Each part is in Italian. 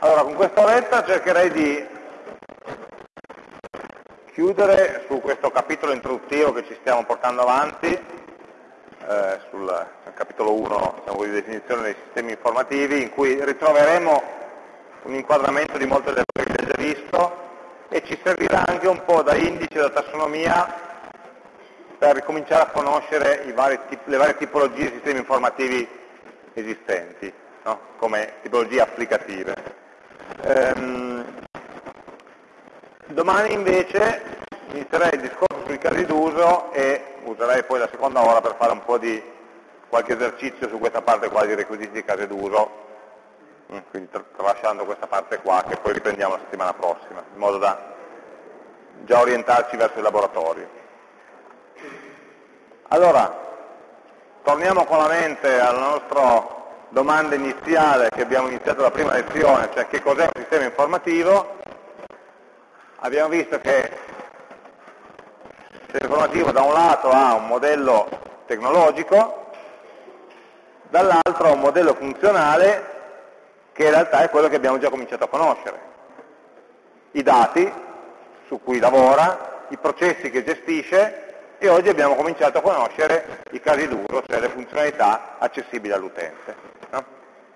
Allora, con questa oretta cercherei di chiudere su questo capitolo introduttivo che ci stiamo portando avanti, eh, sul capitolo 1 diciamo, di definizione dei sistemi informativi, in cui ritroveremo un inquadramento di molte delle cose che abbiamo già visto e ci servirà anche un po' da indice, da tassonomia per ricominciare a conoscere vari, le varie tipologie di sistemi informativi esistenti, no? come tipologie applicative. Ehm, domani invece inizierei il discorso sui casi d'uso e userei poi la seconda ora per fare un po' di qualche esercizio su questa parte qua di requisiti di case d'uso, mm, quindi tralasciando questa parte qua che poi riprendiamo la settimana prossima, in modo da già orientarci verso il laboratorio. Allora, torniamo con la mente alla nostra domanda iniziale che abbiamo iniziato la prima lezione, cioè che cos'è un sistema informativo. Abbiamo visto che il sistema informativo da un lato ha un modello tecnologico, dall'altro ha un modello funzionale che in realtà è quello che abbiamo già cominciato a conoscere. I dati su cui lavora, i processi che gestisce e oggi abbiamo cominciato a conoscere i casi d'uso, cioè le funzionalità accessibili all'utente. No?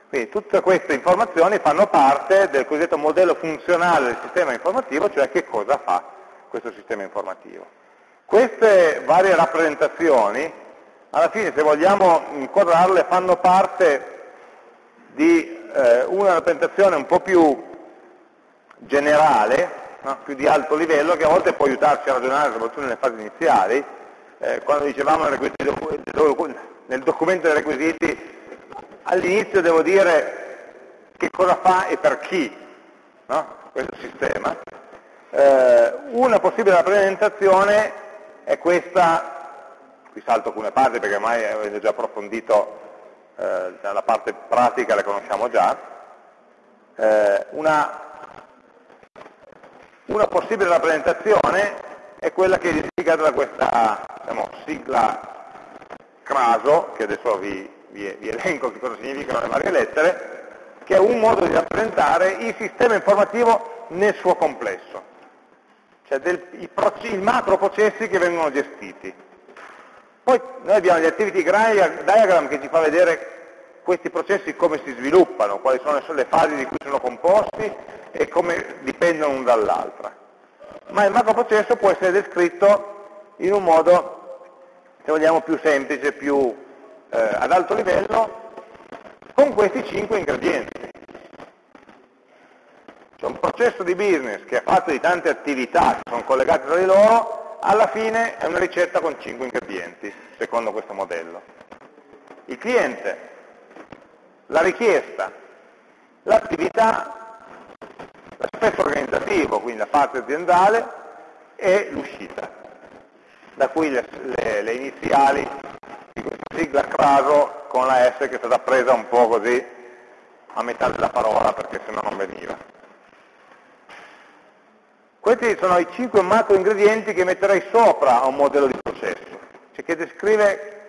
Quindi tutte queste informazioni fanno parte del cosiddetto modello funzionale del sistema informativo, cioè che cosa fa questo sistema informativo. Queste varie rappresentazioni, alla fine se vogliamo inquadrarle, fanno parte di eh, una rappresentazione un po' più generale no? più di alto livello che a volte può aiutarci a ragionare soprattutto nelle fasi iniziali, eh, quando dicevamo nel documento dei requisiti, all'inizio devo dire che cosa fa e per chi no? questo sistema. Eh, una possibile rappresentazione è questa, qui salto alcune parti perché ormai avete già approfondito eh, la parte pratica, la conosciamo già, eh, una una possibile rappresentazione è quella che è identificata da questa diciamo, sigla CRASO, che adesso vi, vi, vi elenco che cosa significano le varie lettere, che è un modo di rappresentare il sistema informativo nel suo complesso, cioè del, i, i macro processi che vengono gestiti. Poi noi abbiamo gli activity diagram che ci fa vedere questi processi come si sviluppano, quali sono le fasi di cui sono composti e come dipendono l'un dall'altra. Ma il macroprocesso può essere descritto in un modo, se vogliamo, più semplice, più eh, ad alto livello, con questi cinque ingredienti. C'è un processo di business che è fatto di tante attività che sono collegate tra di loro, alla fine è una ricetta con cinque ingredienti, secondo questo modello. Il cliente, la richiesta, l'attività l'aspetto organizzativo, quindi la parte aziendale, e l'uscita, da cui le, le, le, iniziali di questa sigla CRASO con la S che è stata presa un po' così a metà della parola perché se no non veniva. Questi sono i cinque macro ingredienti che metterei sopra a un modello di processo, cioè che descrive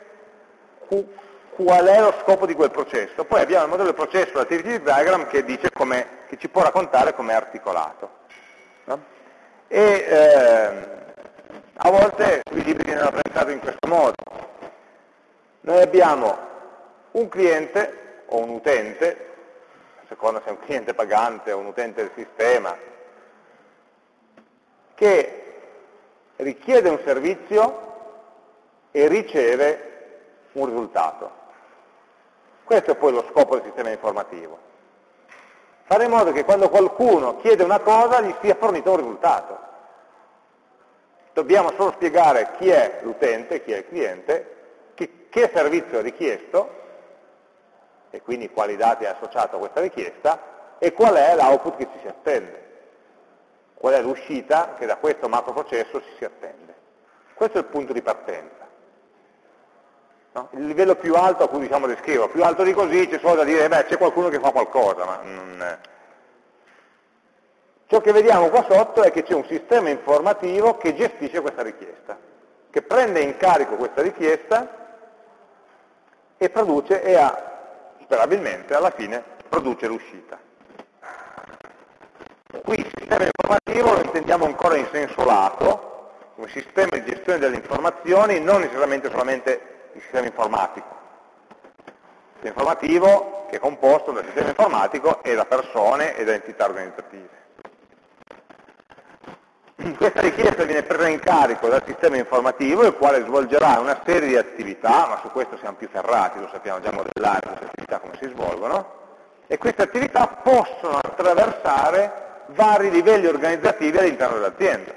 qual è lo scopo di quel processo. Poi abbiamo il modello di processo, l'activity diagram, che, che ci può raccontare come è articolato. No? E eh, a volte i libri viene rappresentato in questo modo. Noi abbiamo un cliente o un utente, a seconda se è un cliente pagante o un utente del sistema, che richiede un servizio e riceve un risultato. Questo è poi lo scopo del sistema informativo. Fare in modo che quando qualcuno chiede una cosa gli sia fornito un risultato. Dobbiamo solo spiegare chi è l'utente, chi è il cliente, che, che servizio è richiesto, e quindi quali dati è associato a questa richiesta, e qual è l'output che ci si attende. Qual è l'uscita che da questo macro processo ci si attende. Questo è il punto di partenza. No? Il livello più alto a cui diciamo descrivo, più alto di così c'è solo da dire, beh, c'è qualcuno che fa qualcosa, ma non... Ciò che vediamo qua sotto è che c'è un sistema informativo che gestisce questa richiesta, che prende in carico questa richiesta e produce, e ha, sperabilmente alla fine, produce l'uscita. Qui il sistema informativo lo intendiamo ancora in senso lato, come sistema di gestione delle informazioni, non necessariamente solamente il sistema informatico. Il sistema informativo che è composto dal sistema informatico e da persone e da entità organizzative. Questa richiesta viene presa in carico dal sistema informativo, il quale svolgerà una serie di attività, ma su questo siamo più ferrati, lo sappiamo già modellare queste attività come si svolgono, e queste attività possono attraversare vari livelli organizzativi all'interno dell'azienda.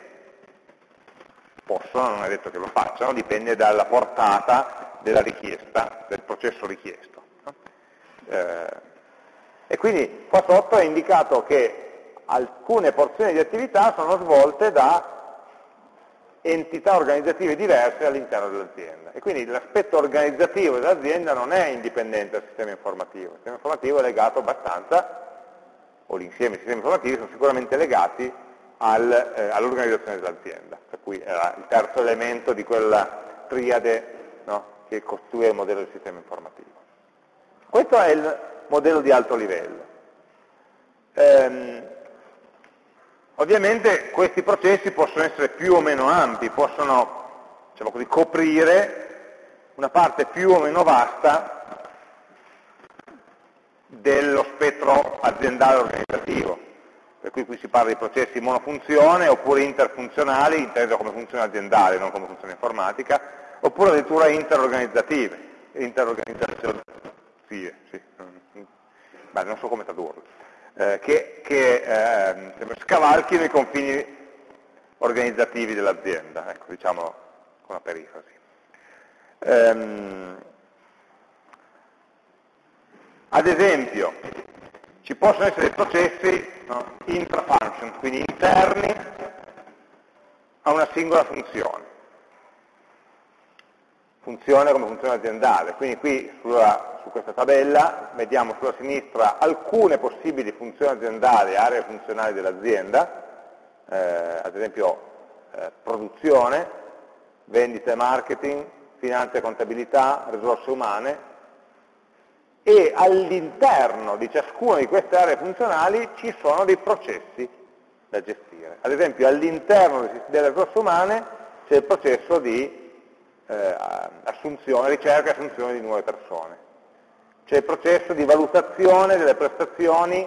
Possono, non è detto che lo facciano, dipende dalla portata della richiesta, del processo richiesto. Eh, e quindi qua sotto è indicato che alcune porzioni di attività sono svolte da entità organizzative diverse all'interno dell'azienda. E quindi l'aspetto organizzativo dell'azienda non è indipendente dal sistema informativo, il sistema informativo è legato abbastanza, o l'insieme dei sistemi informativi sono sicuramente legati al, eh, all'organizzazione dell'azienda, per cui era il terzo elemento di quella triade no, che costruisce il modello del sistema informativo. Questo è il modello di alto livello. Ehm, Ovviamente questi processi possono essere più o meno ampi, possono diciamo così, coprire una parte più o meno vasta dello spettro aziendale organizzativo. Per cui qui si parla di processi monofunzione oppure interfunzionali, inteso come funzione aziendale, non come funzione informatica, oppure addirittura interorganizzative, interorganizzative, sì, Beh, non so come tradurlo eh, che, che eh, scavalchino i confini organizzativi dell'azienda, ecco, diciamo con una perifrasi. Ehm, ad esempio, ci possono essere processi no, intra-function, quindi interni a una singola funzione funzione come funzione aziendale. Quindi qui sulla, su questa tabella vediamo sulla sinistra alcune possibili funzioni aziendali, aree funzionali dell'azienda, eh, ad esempio eh, produzione, vendita e marketing, finanza e contabilità, risorse umane, e all'interno di ciascuna di queste aree funzionali ci sono dei processi da gestire. Ad esempio all'interno delle risorse umane c'è il processo di eh, assunzione, ricerca e assunzione di nuove persone. C'è il processo di valutazione delle prestazioni,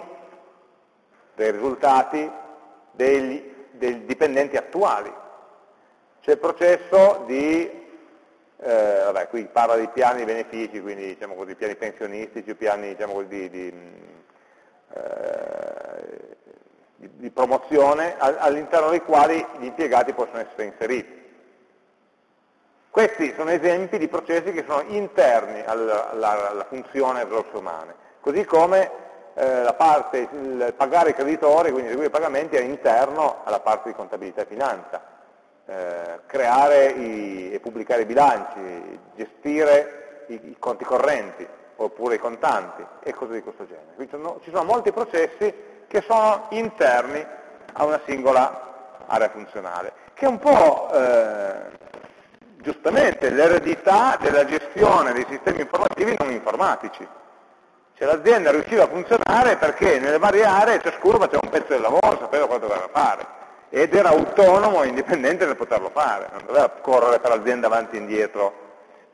dei risultati degli, dei dipendenti attuali. C'è il processo di, eh, vabbè, qui parla di piani di benefici, quindi diciamo così, piani pensionistici, piani diciamo così, di, di, eh, di promozione all'interno dei quali gli impiegati possono essere inseriti. Questi sono esempi di processi che sono interni alla, alla, alla funzione risorse umane, così come eh, parte, il pagare i creditori, quindi eseguire i pagamenti, è interno alla parte di contabilità e finanza, eh, creare i, e pubblicare i bilanci, gestire i, i, conti correnti oppure i contanti e cose di questo genere. Quindi sono, ci sono molti processi che sono interni a una singola area funzionale, che è un po' eh, giustamente l'eredità della gestione dei sistemi informativi non informatici. Cioè l'azienda riusciva a funzionare perché nelle varie aree ciascuno faceva un pezzo del lavoro, sapeva cosa doveva fare ed era autonomo e indipendente nel poterlo fare, non doveva correre per l'azienda avanti e indietro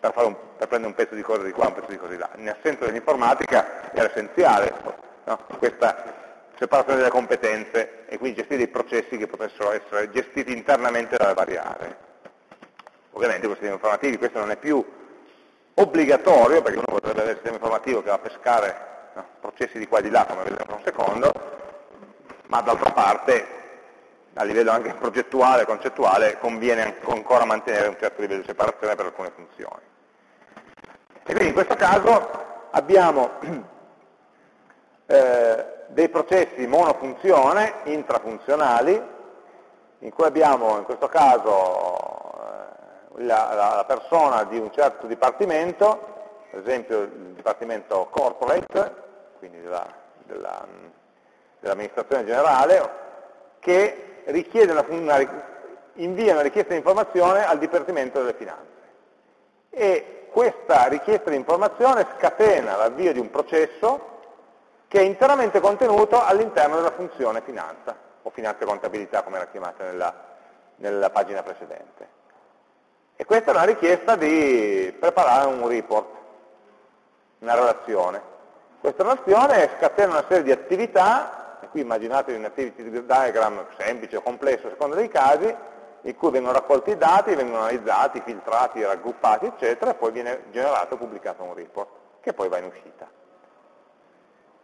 per, un, per, prendere un pezzo di cose di qua, un pezzo di cose di là. In assenza dell'informatica era essenziale no? questa separazione delle competenze e quindi gestire dei processi che potessero essere gestiti internamente dalle varie aree. Ovviamente con sistemi informativi questo non è più obbligatorio, perché uno potrebbe avere il sistema informativo che va a pescare no, processi di qua e di là, come vedremo tra un secondo, ma d'altra parte, a livello anche progettuale, concettuale, conviene ancora mantenere un certo livello di separazione per alcune funzioni. E quindi in questo caso abbiamo eh, dei processi monofunzione, intrafunzionali, in cui abbiamo in questo caso la, la, persona di un certo dipartimento, per esempio il dipartimento corporate, quindi dell'amministrazione dell generale, che una, una, invia una richiesta di informazione al Dipartimento delle Finanze. E questa richiesta di informazione scatena l'avvio di un processo che è interamente contenuto all'interno della funzione finanza. o finanza e contabilità come era chiamata nella, nella pagina precedente. E questa è una richiesta di preparare un report, una relazione. Questa relazione scatena una serie di attività, e qui immaginate un activity diagram semplice o complesso a seconda dei casi, in cui vengono raccolti i dati, vengono analizzati, filtrati, raggruppati, eccetera, e poi viene generato e pubblicato un report, che poi va in uscita.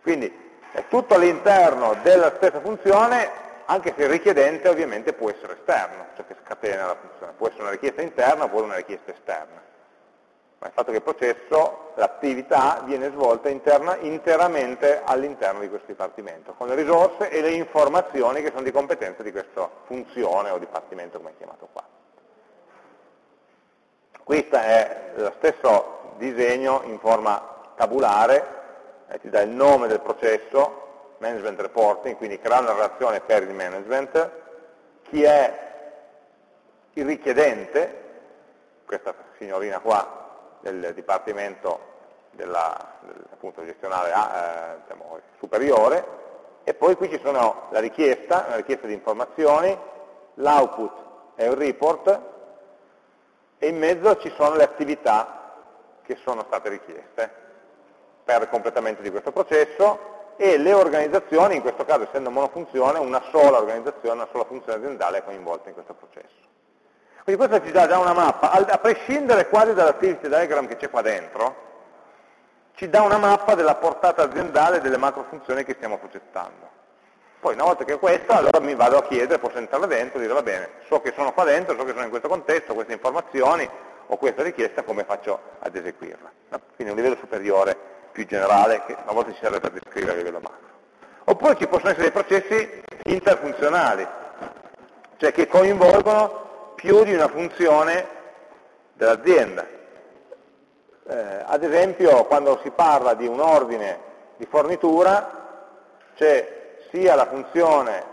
Quindi è tutto all'interno della stessa funzione, anche se il richiedente ovviamente può essere esterno, cioè che scatena la funzione, può essere una richiesta interna oppure una richiesta esterna ma il fatto che il processo, l'attività, viene svolta interna, interamente all'interno di questo dipartimento, con le risorse e le informazioni che sono di competenza di questa funzione o dipartimento come è chiamato qua. Questo è lo stesso disegno in forma tabulare, eh, ti dà il nome del processo, management reporting, quindi crea una relazione per il management, chi è il richiedente, questa signorina qua del Dipartimento della, del, appunto, gestionale eh, diciamo, superiore, e poi qui ci sono la richiesta, una richiesta di informazioni, l'output è un report, e in mezzo ci sono le attività che sono state richieste per il completamento di questo processo e le organizzazioni, in questo caso essendo monofunzione, una sola organizzazione, una sola funzione aziendale è coinvolta in questo processo. Quindi questa ci dà già una mappa, a prescindere quasi dall'activity diagram che c'è qua dentro, ci dà una mappa della portata aziendale delle macro funzioni che stiamo progettando. Poi una volta che ho questa, allora mi vado a chiedere, posso entrare dentro e dire va bene, so che sono qua dentro, so che sono in questo contesto, queste informazioni, ho questa richiesta, come faccio ad eseguirla? Quindi un livello superiore, più generale, che a volte ci serve per descrivere a livello macro. Oppure ci possono essere dei processi interfunzionali, cioè che coinvolgono più di una funzione dell'azienda. Eh, ad esempio quando si parla di un ordine di fornitura c'è sia la funzione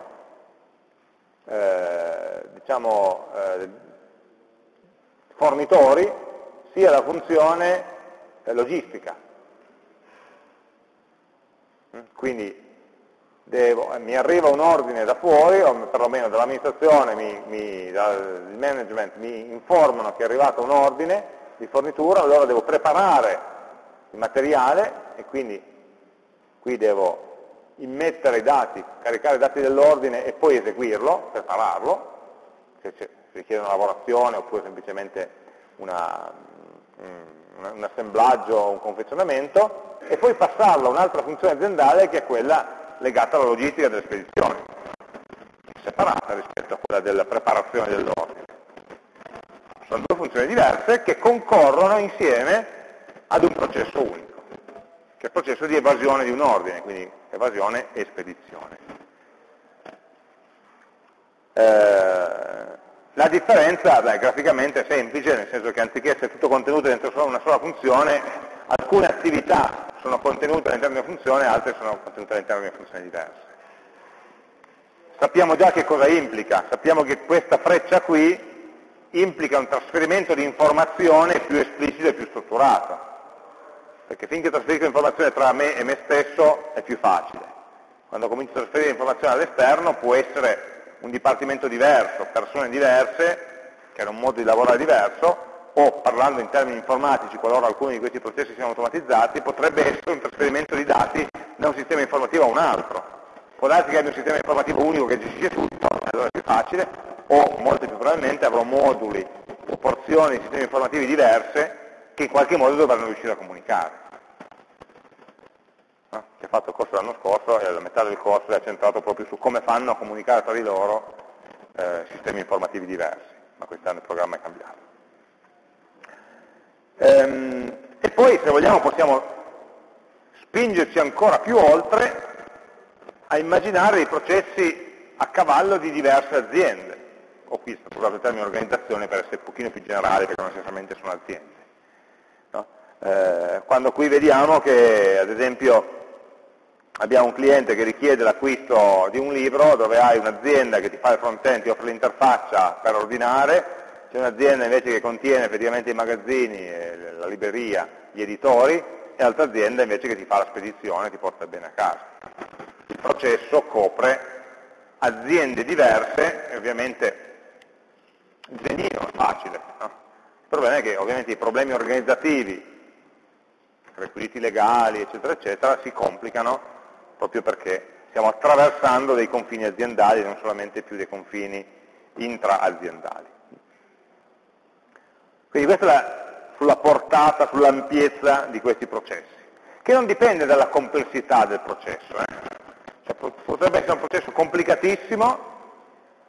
eh, diciamo, eh, fornitori sia la funzione logistica. Quindi devo, mi arriva un ordine da fuori, o perlomeno dall'amministrazione, dal management mi informano che è arrivato un ordine di fornitura, allora devo preparare il materiale e quindi qui devo immettere i dati, caricare i dati dell'ordine e poi eseguirlo, prepararlo, se, richiede una lavorazione oppure semplicemente una, un, un assemblaggio o un confezionamento, e poi passarlo a un'altra funzione aziendale che è quella legata alla logistica delle spedizioni, separata rispetto a quella della preparazione dell'ordine. Sono due funzioni diverse che concorrono insieme ad un processo unico, che è il processo di evasione di un ordine, quindi evasione e spedizione. Eh, la differenza beh, graficamente è semplice, nel senso che anziché essere tutto contenuto dentro una sola funzione, alcune attività sono contenute all'interno di una funzione, altre sono contenute all'interno di una funzione diversa. Sappiamo già che cosa implica, sappiamo che questa freccia qui implica un trasferimento di informazione più esplicito e più strutturato, perché finché trasferisco informazione tra me e me stesso è più facile. Quando comincio a trasferire informazione all'esterno può essere un dipartimento diverso, persone diverse, che hanno un modo di lavorare diverso, o parlando in termini informatici, qualora alcuni di questi processi siano automatizzati, potrebbe essere un trasferimento di dati da un sistema informativo a un altro. Può darsi che abbia un sistema informativo unico che gestisce tutto, allora è più facile, o molto più probabilmente avrò moduli o porzioni di sistemi informativi diverse che in qualche modo dovranno riuscire a comunicare. No? Chi ha fatto il corso l'anno scorso e la metà del corso è centrato proprio su come fanno a comunicare tra di loro eh, sistemi informativi diversi, ma quest'anno il programma è cambiato. Ehm, e poi, se vogliamo, possiamo spingerci ancora più oltre a immaginare dei processi a cavallo di diverse aziende. O qui sto usato il termine organizzazione per essere un pochino più generale, perché non essenzialmente sono aziende. No? Eh, quando qui vediamo che, ad esempio, abbiamo un cliente che richiede l'acquisto di un libro, dove hai un'azienda che ti fa il front-end, ti offre l'interfaccia per ordinare, c'è un'azienda invece che contiene effettivamente i magazzini, la libreria, gli editori, e altra azienda invece che ti fa la spedizione, ti porta bene a casa. Il processo copre aziende diverse, e ovviamente disegnino è facile. No? Il problema è che ovviamente i problemi organizzativi, requisiti legali, eccetera, eccetera, si complicano proprio perché stiamo attraversando dei confini aziendali, non solamente più dei confini intra-aziendali. Quindi questa è la, sulla portata, sull'ampiezza di questi processi, che non dipende dalla complessità del processo. Eh? Cioè, potrebbe essere un processo complicatissimo,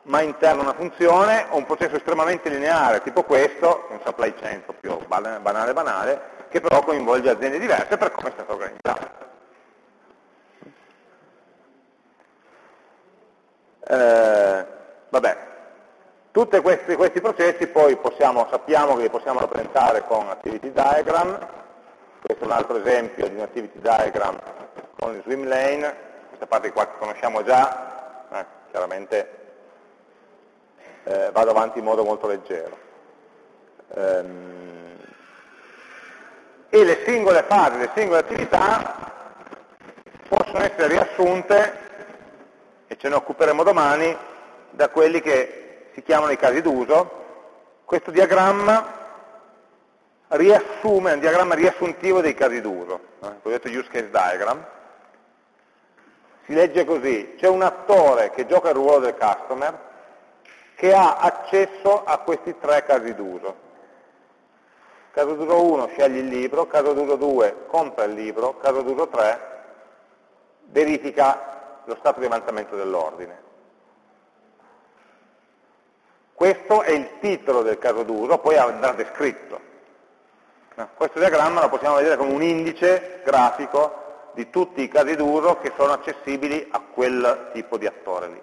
ma interno a una funzione, o un processo estremamente lineare, tipo questo, un supply chain proprio banale banale, che però coinvolge aziende diverse per come è stato organizzato. Eh, vabbè, tutti questi, questi, processi poi possiamo, sappiamo che li possiamo rappresentare con activity diagram, questo è un altro esempio di un activity diagram con il swim lane, questa parte qua che conosciamo già, eh, chiaramente eh, vado avanti in modo molto leggero. Ehm, e le singole fasi, le singole attività possono essere riassunte e ce ne occuperemo domani, da quelli che si chiamano i casi d'uso. Questo diagramma riassume, è un diagramma riassuntivo dei casi d'uso, eh, il cosiddetto use case diagram. Si legge così, c'è un attore che gioca il ruolo del customer che ha accesso a questi tre casi d'uso. Caso d'uso 1 sceglie il libro, caso d'uso 2 compra il libro, caso d'uso 3 verifica lo stato di avanzamento dell'ordine. Questo è il titolo del caso d'uso, poi andrà descritto. Questo diagramma lo possiamo vedere come un indice grafico di tutti i casi d'uso che sono accessibili a quel tipo di attore lì.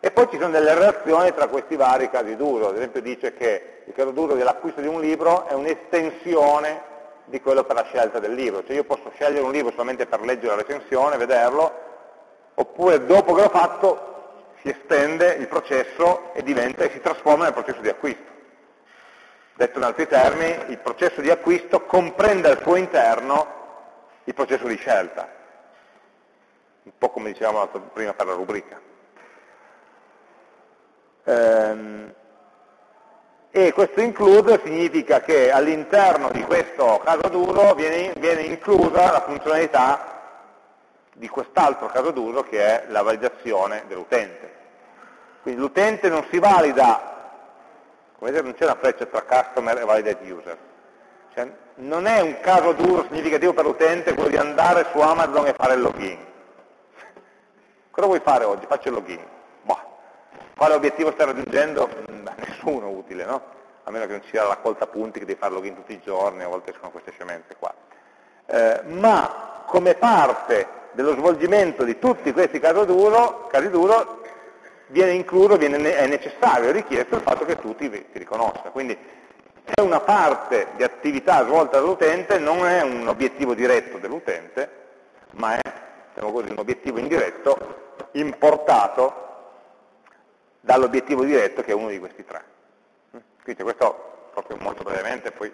E poi ci sono delle relazioni tra questi vari casi d'uso, ad esempio dice che il caso d'uso dell'acquisto di un libro è un'estensione di quello per la scelta del libro, cioè io posso scegliere un libro solamente per leggere la recensione, vederlo, oppure dopo che l'ho fatto si estende il processo e diventa e si trasforma nel processo di acquisto. Detto in altri termini, il processo di acquisto comprende al suo interno il processo di scelta, un po' come dicevamo prima per la rubrica. Ehm, e questo include significa che all'interno di questo caso d'uso viene, viene inclusa la funzionalità di quest'altro caso d'uso che è la validazione dell'utente. Quindi l'utente non si valida, come vedete non c'è una freccia tra customer e validate user, cioè, non è un caso d'uso significativo per l'utente quello di andare su Amazon e fare il login. Cosa vuoi fare oggi? Faccio il login. Boh. Quale obiettivo stai raggiungendo? Mm, beh, nessuno utile, no? A meno che non ci sia la raccolta punti che devi fare login tutti i giorni, a volte sono queste scemenze qua. Eh, ma come parte dello svolgimento di tutti questi casi d'uso, casi d'uso viene incluso, viene, è necessario, è richiesto il fatto che tu ti, ti riconosca. Quindi è una parte di attività svolta dall'utente, non è un obiettivo diretto dell'utente, ma è diciamo così, un obiettivo indiretto importato dall'obiettivo diretto che è uno di questi tre. Quindi questo, proprio molto brevemente, poi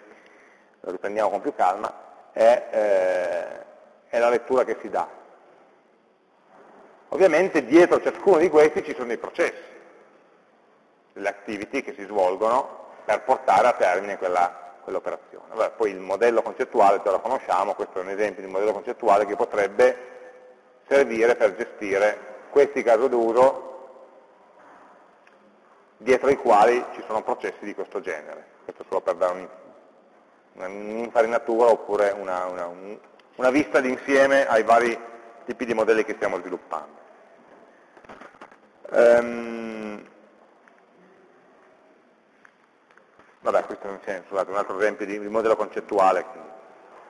lo riprendiamo con più calma, è, eh, è la lettura che si dà. Ovviamente dietro ciascuno di questi ci sono dei processi, delle activity che si svolgono per portare a termine quell'operazione. Quell poi il modello concettuale già lo conosciamo, questo è un esempio di modello concettuale che potrebbe servire per gestire questi casi d'uso dietro i quali ci sono processi di questo genere. Questo solo per dare un'infarinatura oppure una, una, una vista d'insieme ai vari tipi di modelli che stiamo sviluppando. Um, vabbè, questo è scusate, un altro esempio di, di modello concettuale.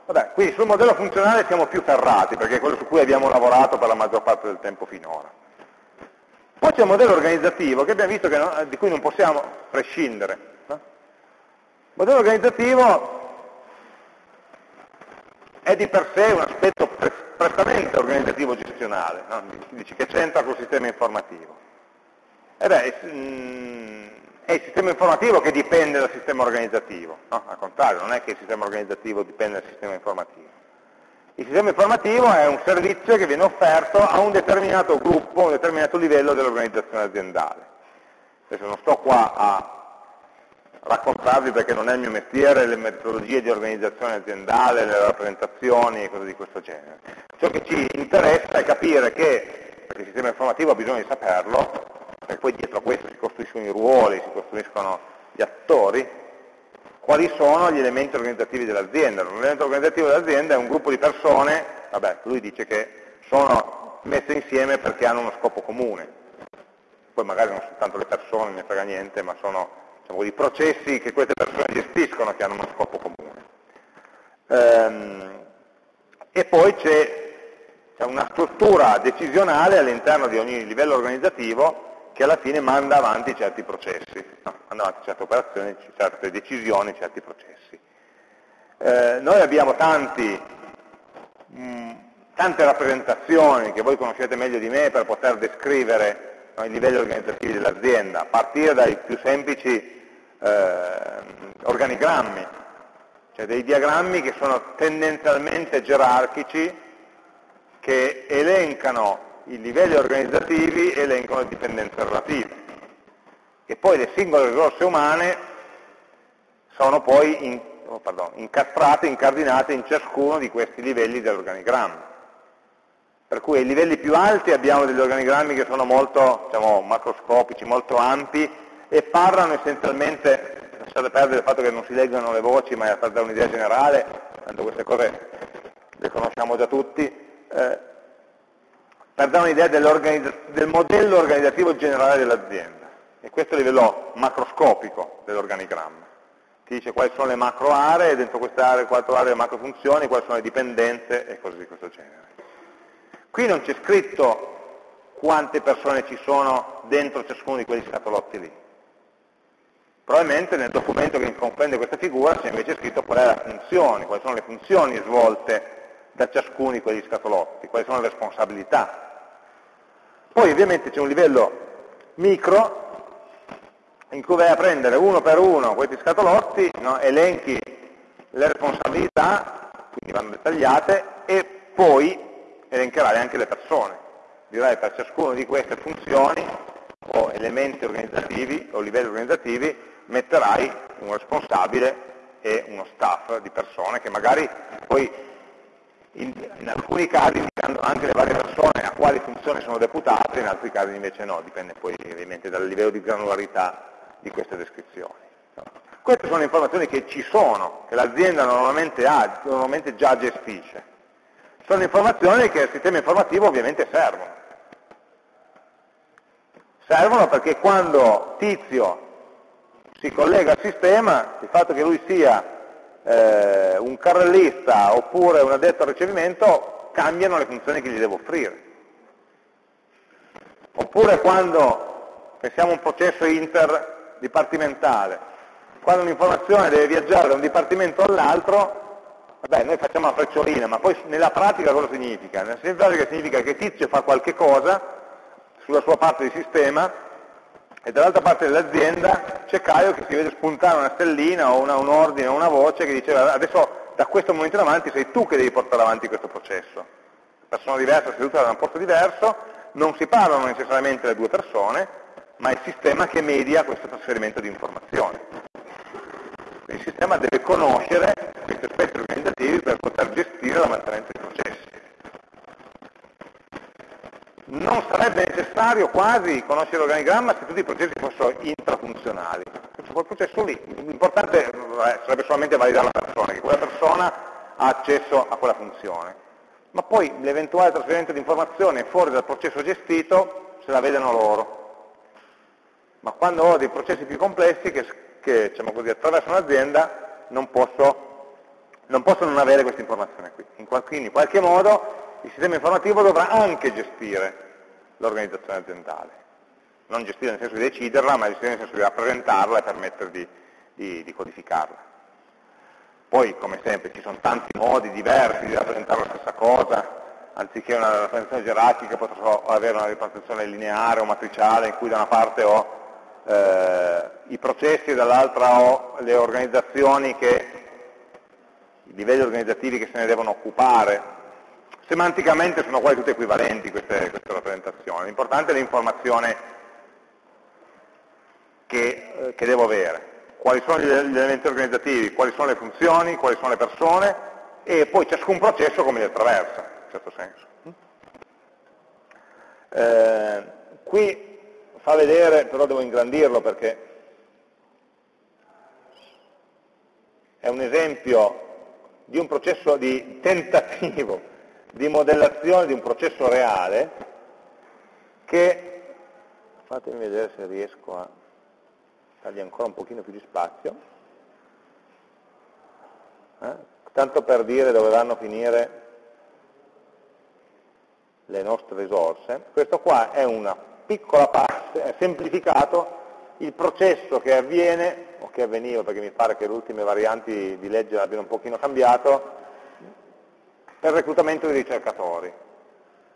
Vabbè, quindi sul modello funzionale siamo più ferrati, perché è quello su cui abbiamo lavorato per la maggior parte del tempo finora. Poi c'è il modello organizzativo, che abbiamo visto che no, di cui non possiamo prescindere. Il modello organizzativo è di per sé un aspetto prettamente organizzativo gestionale, no? dici che c'entra col sistema informativo. E beh, mm, è il sistema informativo che dipende dal sistema organizzativo, no? al contrario, non è che il sistema organizzativo dipende dal sistema informativo. Il sistema informativo è un servizio che viene offerto a un determinato gruppo, a un determinato livello dell'organizzazione aziendale. Adesso non sto qua a raccontarvi perché non è il mio mestiere le metodologie di organizzazione aziendale, le rappresentazioni e cose di questo genere. Ciò che ci interessa è capire che, perché il sistema informativo ha bisogno di saperlo, perché poi dietro a questo si costruiscono i ruoli, si costruiscono gli attori, quali sono gli elementi organizzativi dell'azienda. L'elemento organizzativo dell'azienda è un gruppo di persone, vabbè, lui dice che sono messe insieme perché hanno uno scopo comune. Poi magari non soltanto le persone, ne frega niente, ma sono diciamo, i processi che queste persone gestiscono che hanno uno scopo comune. Ehm, e poi c'è una struttura decisionale all'interno di ogni livello organizzativo che alla fine manda avanti certi processi, no, manda avanti certe operazioni, certe decisioni, certi processi. Eh, noi abbiamo tanti, mh, tante rappresentazioni che voi conoscete meglio di me per poter descrivere no, i livelli organizzativi dell'azienda, a partire dai più semplici eh, organigrammi, cioè dei diagrammi che sono tendenzialmente gerarchici, che elencano i livelli organizzativi elencano le dipendenze relative. E poi le singole risorse umane sono poi in, oh, pardon, incastrate, incardinate in ciascuno di questi livelli dell'organigramma. Per cui ai livelli più alti abbiamo degli organigrammi che sono molto diciamo, macroscopici, molto ampi e parlano essenzialmente, lasciate perdere il fatto che non si leggano le voci, ma è per dare un'idea generale, tanto queste cose le conosciamo già tutti, eh, per dare un'idea del modello organizzativo generale dell'azienda. E questo è il livello macroscopico dell'organigramma. Ti dice quali sono le macro aree, dentro queste aree, quattro aree macro funzioni, quali sono le dipendenze e cose di questo genere. Qui non c'è scritto quante persone ci sono dentro ciascuno di quegli scatolotti lì. Probabilmente nel documento che comprende questa figura c'è invece scritto qual è la funzione, quali sono le funzioni svolte da ciascuno di quegli scatolotti, quali sono le responsabilità. Poi ovviamente c'è un livello micro in cui vai a prendere uno per uno questi scatolotti, no, elenchi le responsabilità, quindi vanno dettagliate, e poi elencherai anche le persone. Dirai per ciascuna di queste funzioni o elementi organizzativi o livelli organizzativi metterai un responsabile e uno staff di persone che magari poi in, in, alcuni casi indicando anche le varie persone a quali funzioni sono deputate, in altri casi invece no, dipende poi ovviamente dal livello di granularità di queste descrizioni. Queste sono informazioni che ci sono, che l'azienda normalmente, normalmente già gestisce sono informazioni che al sistema informativo ovviamente servono. Servono perché quando Tizio si collega al sistema, il fatto che lui sia eh, un carrellista oppure un addetto al ricevimento cambiano le funzioni che gli devo offrire. Oppure quando pensiamo a un processo interdipartimentale, quando un'informazione deve viaggiare da un dipartimento all'altro, vabbè, noi facciamo la frecciolina, ma poi nella pratica cosa significa? Nella pratica significa che Tizio fa qualche cosa sulla sua parte di sistema e dall'altra parte dell'azienda c'è Caio che si vede spuntare una stellina o una, un ordine o una voce che dice adesso da questo momento in avanti sei tu che devi portare avanti questo processo. Persona diversa seduta da un posto diverso, non si parlano necessariamente le due persone, ma è il sistema che media questo trasferimento di informazioni il sistema deve conoscere questi aspetti organizzativi per poter gestire la mantenenza dei processi. Non sarebbe necessario quasi conoscere l'organigramma se tutti i processi fossero intrafunzionali. Quel processo lì, l'importante sarebbe solamente validare la persona, che quella persona ha accesso a quella funzione. Ma poi l'eventuale trasferimento di informazione fuori dal processo gestito se la vedono loro. Ma quando ho dei processi più complessi che che diciamo così, attraverso un'azienda non posso, non posso non avere questa informazione qui. In qualche, in qualche modo il sistema informativo dovrà anche gestire l'organizzazione aziendale. Non gestire nel senso di deciderla, ma gestire nel senso di rappresentarla e permettere di, di, di codificarla. Poi, come sempre, ci sono tanti modi diversi di rappresentare la stessa cosa, anziché una rappresentazione gerarchica potrò avere una rappresentazione lineare o matriciale in cui da una parte ho eh, i processi e dall'altra ho le organizzazioni che, i livelli organizzativi che se ne devono occupare, Semanticamente sono quasi tutte equivalenti queste, queste rappresentazioni, l'importante è l'informazione che, eh, che devo avere, quali sono gli elementi organizzativi, quali sono le funzioni, quali sono le persone e poi ciascun processo come li attraversa, in certo senso. Eh, qui fa vedere, però devo ingrandirlo perché è un esempio di un processo di tentativo di modellazione di un processo reale che, fatemi vedere se riesco a dargli ancora un pochino più di spazio, eh? tanto per dire dove vanno a finire le nostre risorse, questo qua è una piccola parte, è semplificato il processo che avviene, o che avveniva perché mi pare che le ultime varianti di legge abbiano un pochino cambiato, per il reclutamento di ricercatori.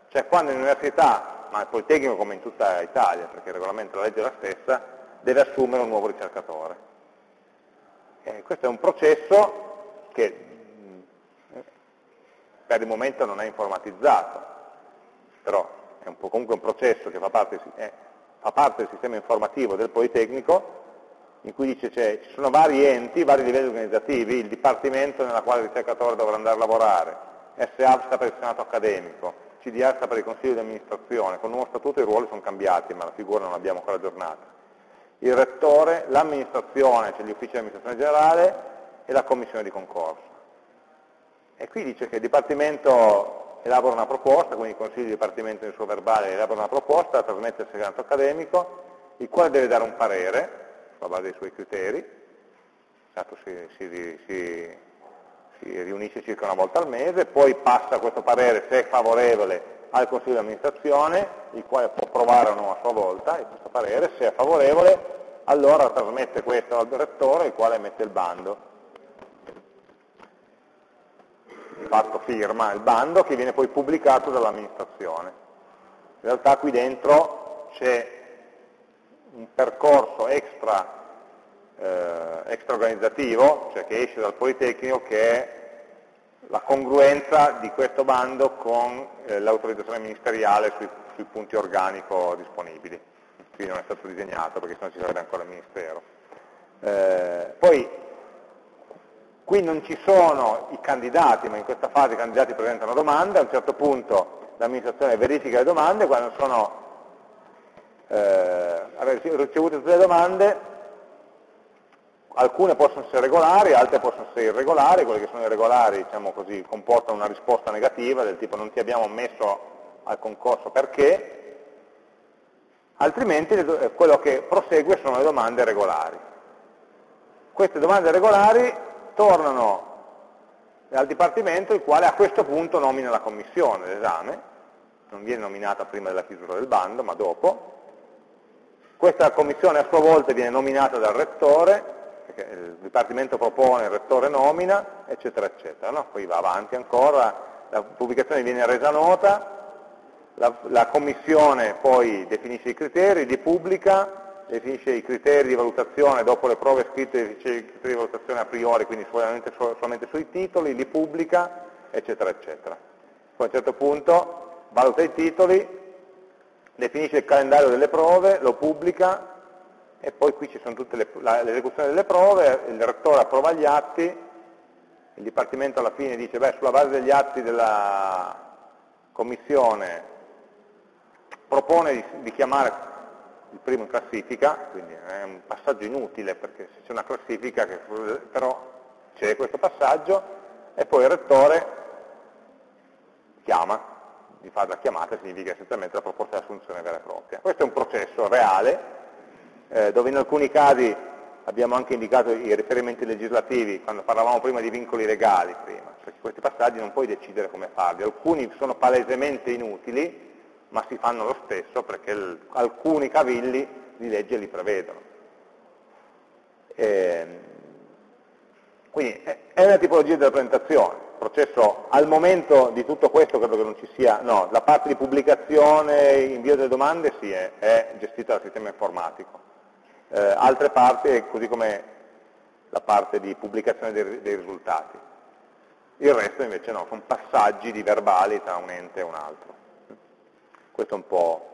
Cioè quando in università, ma il Politecnico come in tutta Italia, perché il regolamento della legge è la stessa, deve assumere un nuovo ricercatore. E questo è un processo che per il momento non è informatizzato, però è un comunque un processo che fa parte, è, fa parte, del sistema informativo del Politecnico, in cui dice cioè, ci sono vari enti, vari livelli organizzativi, il dipartimento nella quale il ricercatore dovrà andare a lavorare, SA sta per il Senato accademico, CDA sta per il Consiglio di amministrazione, con il nuovo statuto i ruoli sono cambiati, ma la figura non l'abbiamo ancora aggiornata. Il rettore, l'amministrazione, cioè gli uffici di amministrazione generale e la commissione di concorso. E qui dice che il Dipartimento elabora una proposta, quindi il Consiglio di Dipartimento nel suo verbale elabora una proposta, la trasmette al Senato accademico, il quale deve dare un parere, sulla base dei suoi criteri, si, si, si, si riunisce circa una volta al mese, poi passa questo parere, se è favorevole, al Consiglio di amministrazione, il quale può approvare o no a sua volta questo parere, se è favorevole allora trasmette questo al direttore, il quale mette il bando. Di fatto firma il bando che viene poi pubblicato dall'amministrazione. In realtà qui dentro c'è un percorso extra eh, extraorganizzativo, cioè che esce dal Politecnico, che è la congruenza di questo bando con eh, l'autorizzazione ministeriale sui, sui, punti organico disponibili. Qui non è stato disegnato perché sennò ci sarebbe ancora il Ministero. Eh, poi, qui non ci sono i candidati, ma in questa fase i candidati presentano domande, a un certo punto l'amministrazione verifica le domande, quando sono eh, ricevute tutte le domande alcune possono essere regolari, altre possono essere irregolari, quelle che sono irregolari diciamo così, comportano una risposta negativa del tipo non ti abbiamo ammesso al concorso perché, altrimenti eh, quello che prosegue sono le domande regolari. Queste domande regolari tornano al Dipartimento il quale a questo punto nomina la commissione l'esame, non viene nominata prima della chiusura del bando, ma dopo. Questa commissione a sua volta viene nominata dal Rettore il Dipartimento propone, il Rettore nomina, eccetera, eccetera. No? Poi va avanti ancora, la pubblicazione viene resa nota, la, la Commissione poi definisce i criteri, li pubblica, definisce i criteri di valutazione, dopo le prove scritte definisce i criteri di valutazione a priori, quindi solamente, solamente sui titoli, li pubblica, eccetera, eccetera. Poi a un certo punto valuta i titoli, definisce il calendario delle prove, lo pubblica, e poi qui ci sono tutte l'esecuzione delle prove, il rettore approva gli atti, il Dipartimento alla fine dice, beh, sulla base degli atti della Commissione propone di, di chiamare il primo in classifica, quindi è un passaggio inutile perché se c'è una classifica, che, però c'è questo passaggio, e poi il rettore chiama, di fare la chiamata significa essenzialmente la proposta di assunzione vera e propria. Questo è un processo reale, eh, dove in alcuni casi abbiamo anche indicato i riferimenti legislativi, quando parlavamo prima di vincoli legali, prima, perché questi passaggi non puoi decidere come farli, alcuni sono palesemente inutili, ma si fanno lo stesso perché il, alcuni cavilli di legge li prevedono. E, ehm, quindi è una tipologia di rappresentazione, il processo al momento di tutto questo credo che non ci sia, no, la parte di pubblicazione, invio delle domande sì, è, è gestita dal sistema informatico eh, altre parti, così come la parte di pubblicazione dei, dei risultati. il resto invece no, sono passaggi di verbali tra un ente e un altro. Questo è un po'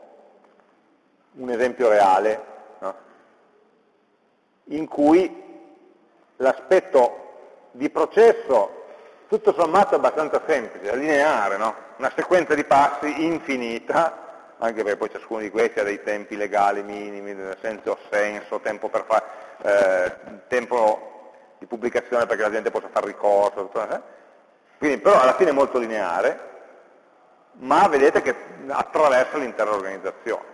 un esempio reale no? in cui l'aspetto di processo tutto sommato abbastanza semplice, lineare, no? una sequenza di passi infinita, anche perché poi ciascuno di questi ha dei tempi legali minimi, senso o senso, tempo, far, eh, tempo di pubblicazione perché la gente possa fare ricorso, eh? quindi però alla fine è molto lineare, ma vedete che attraversa l'intera organizzazione.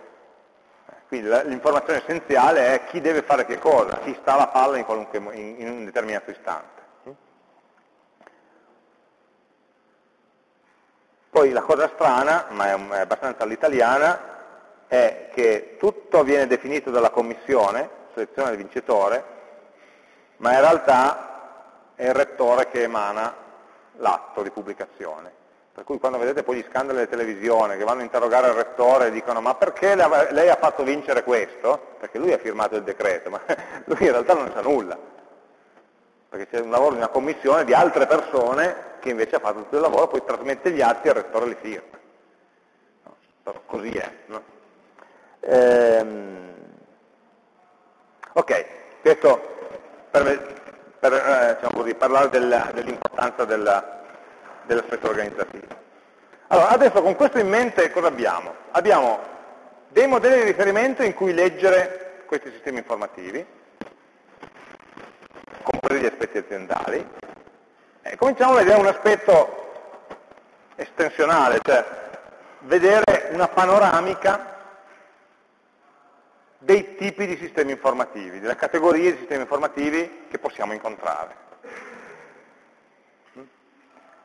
Quindi l'informazione essenziale è chi deve fare che cosa, chi sta alla palla in, in, in un determinato istante. Poi la cosa strana, ma è abbastanza all'italiana, è che tutto viene definito dalla commissione, selezione del vincitore, ma in realtà è il rettore che emana l'atto di pubblicazione. Per cui quando vedete poi gli scandali delle televisioni che vanno a interrogare il rettore e dicono ma perché lei ha fatto vincere questo? Perché lui ha firmato il decreto, ma lui in realtà non sa nulla. Perché c'è un lavoro di una commissione di altre persone che invece ha fatto tutto il lavoro, poi trasmette gli atti il rettore li firma. No, così è. No? Ehm, ok, questo per, per eh, diciamo così, parlare dell'importanza del, dell'aspetto organizzativo. Allora, adesso con questo in mente cosa abbiamo? Abbiamo dei modelli di riferimento in cui leggere questi sistemi informativi, compresi gli aspetti aziendali, eh, cominciamo a vedere un aspetto estensionale, cioè vedere una panoramica dei tipi di sistemi informativi, delle categorie di sistemi informativi che possiamo incontrare.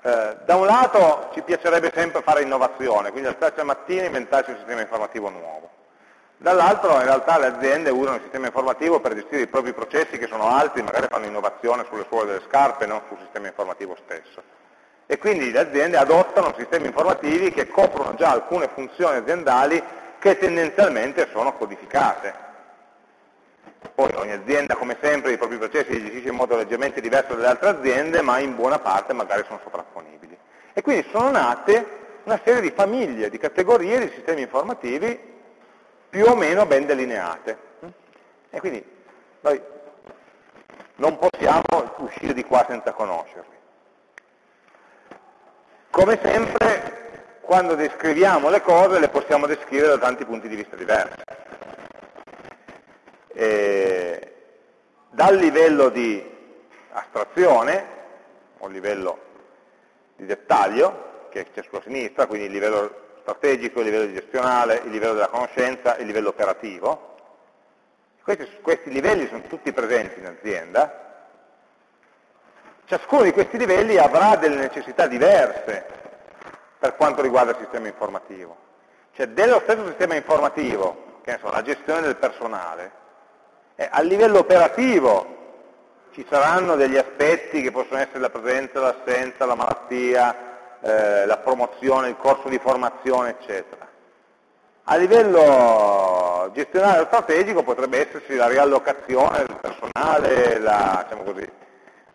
Eh, da un lato ci piacerebbe sempre fare innovazione, quindi alzarci la mattina e inventarci un sistema informativo nuovo. Dall'altro in realtà le aziende usano il sistema informativo per gestire i propri processi che sono altri, magari fanno innovazione sulle suole delle scarpe, non sul sistema informativo stesso. E quindi le aziende adottano sistemi informativi che coprono già alcune funzioni aziendali che tendenzialmente sono codificate. Poi ogni azienda, come sempre, i propri processi li gestisce in modo leggermente diverso dalle altre aziende, ma in buona parte magari sono sovrapponibili. E quindi sono nate una serie di famiglie, di categorie di sistemi informativi più o meno ben delineate. E quindi noi non possiamo uscire di qua senza conoscerli. Come sempre, quando descriviamo le cose, le possiamo descrivere da tanti punti di vista diversi. E dal livello di astrazione, o livello di dettaglio, che c'è sulla sinistra, quindi il livello strategico, il livello gestionale, il livello della conoscenza, il livello operativo. Questi, questi livelli sono tutti presenti in azienda. Ciascuno di questi livelli avrà delle necessità diverse per quanto riguarda il sistema informativo. Cioè dello stesso sistema informativo, che ne so, la gestione del personale, eh, a livello operativo ci saranno degli aspetti che possono essere la presenza, l'assenza, la malattia, eh, la promozione, il corso di formazione, eccetera. A livello gestionale o strategico potrebbe esserci la riallocazione del personale, la, diciamo così,